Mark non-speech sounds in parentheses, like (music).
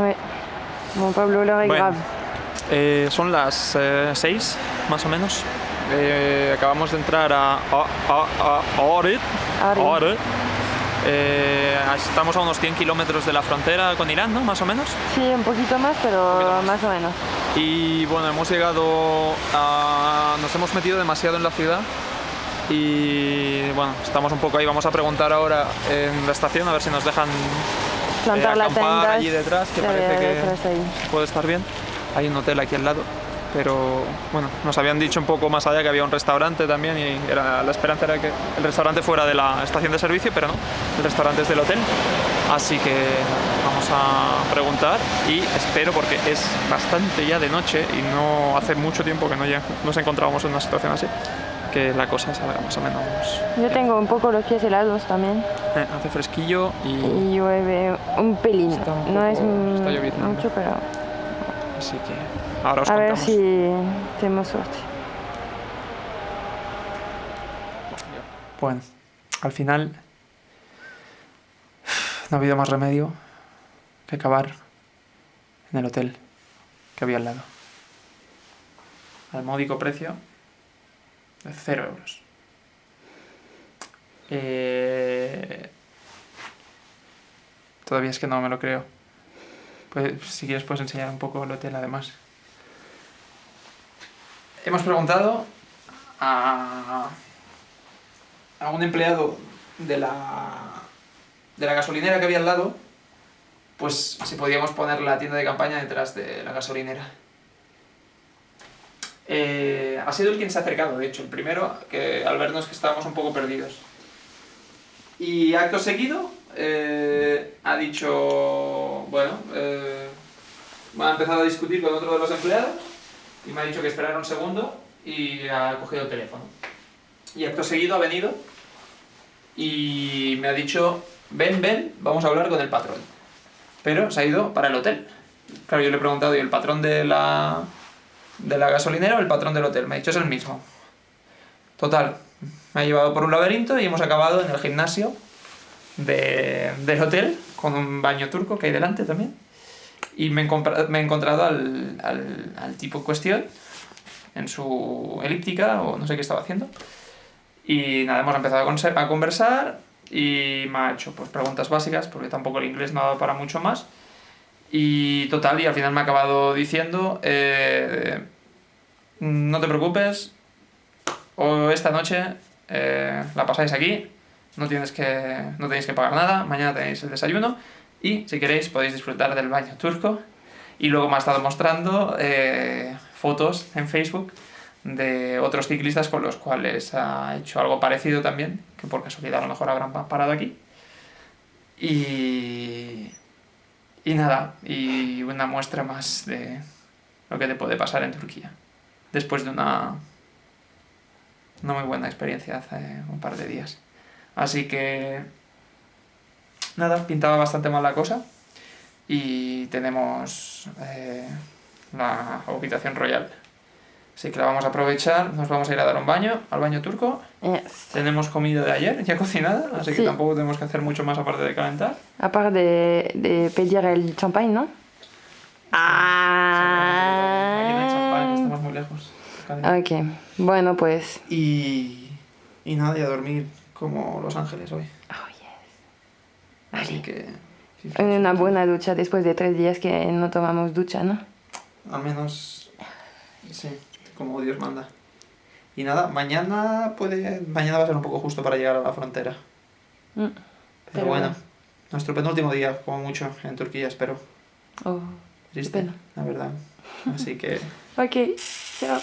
Ouais. Bon, Pablo, l'heure est Bueno. grave. Eh, son las 6, más o menos. Eh, acabamos de entrar a. Oret. Eh, estamos a unos 100 kilómetros de la frontera con Irán, ¿no? Más o menos. Sí, un poquito más, pero poquito más. más o menos. Y bueno, hemos llegado a... Nos hemos metido demasiado en la ciudad. Y bueno, estamos un poco ahí. Vamos a preguntar ahora en la estación a ver si nos dejan eh, Plantar la acampar tenda. allí detrás, que parece que puede estar bien. Hay un hotel aquí al lado. Pero bueno, nos habían dicho un poco más allá que había un restaurante también y era, la esperanza era que el restaurante fuera de la estación de servicio, pero no, el restaurante es del hotel. Así que vamos a preguntar y espero porque es bastante ya de noche y no hace mucho tiempo que no ya nos encontrábamos en una situación así, que la cosa salga más o menos. Yo tengo un poco los pies helados también Eh, hace fresquillo y y llueve un pelín. Está un no es mucho, pero así que ahora os a ver contamos. si tenemos suerte. Bueno, al final no ha habido más remedio que acabar en el hotel que había al lado. Al módico precio de cero euros. Eh, Todavía es que no me lo creo. Pues, si quieres puedes enseñar un poco el hotel además. Hemos preguntado a a un empleado de la, de la gasolinera que había al lado, pues si podíamos poner la tienda de campaña detrás de la gasolinera. Eh, ha sido el quien se ha acercado, de hecho, el primero, que al vernos que estábamos un poco perdidos. Y acto seguido eh, ha dicho, bueno, eh, ha empezado a discutir con otro de los empleados y me ha dicho que esperara un segundo y ha cogido el teléfono. Y acto seguido ha venido y me ha dicho, ven, ven, vamos a hablar con el patrón. Pero se ha ido para el hotel. Claro, yo le he preguntado, ¿y el patrón de la, de la gasolinera o el patrón del hotel? Me ha dicho, es el mismo. Total, me ha llevado por un laberinto y hemos acabado en el gimnasio de- del hotel, con un baño turco que hay delante también. Y me he, encontrado al, al- tipo en cuestión, en su elíptica, o no sé qué estaba haciendo. Y nada, hemos empezado a conversar y me ha hecho pues, preguntas básicas, porque tampoco el inglés no ha dado para mucho más. Y total, y al final me ha acabado diciendo, eh, no te preocupes, o esta noche eh, la pasáis aquí, no, tienes que, no tenéis que pagar nada, mañana tenéis el desayuno y si queréis podéis disfrutar del baño turco. Y luego me ha estado mostrando eh, fotos en Facebook de otros ciclistas con los cuales ha hecho algo parecido también, que por casualidad a lo mejor habrán pa- parado aquí. Y, y nada, y una muestra más de lo que te puede pasar en Turquía. Después de una, una muy buena experiencia hace un par de días. Así que nada, pintaba bastante mal la cosa. Y tenemos eh, la habitación royal. Así que la vamos a aprovechar, nos vamos a ir a dar un baño, al baño turco. Yes. Tenemos comida de ayer ya (laughs) cocinada, así que Sí. tampoco tenemos que hacer mucho más aparte de calentar. A part de, de pedir el champagne, ¿no? Aquí no hay champán, Ah. estamos muy lejos. Ok. Bueno, pues. Y, y nada, y a dormir como Los Ángeles hoy. Oh, yes. Así que Una buena ducha después de tres días que no tomamos ducha, ¿no? al menos, sí, como Dios manda. Y nada, mañana puede, mañana va a ser un poco justo para llegar a la frontera. Mm. Pero, Pero bueno, nuestro penúltimo día, como mucho, en Turquía, espero. Oh. Triste, pena. la verdad. Así que (laughs) Ok. Chao.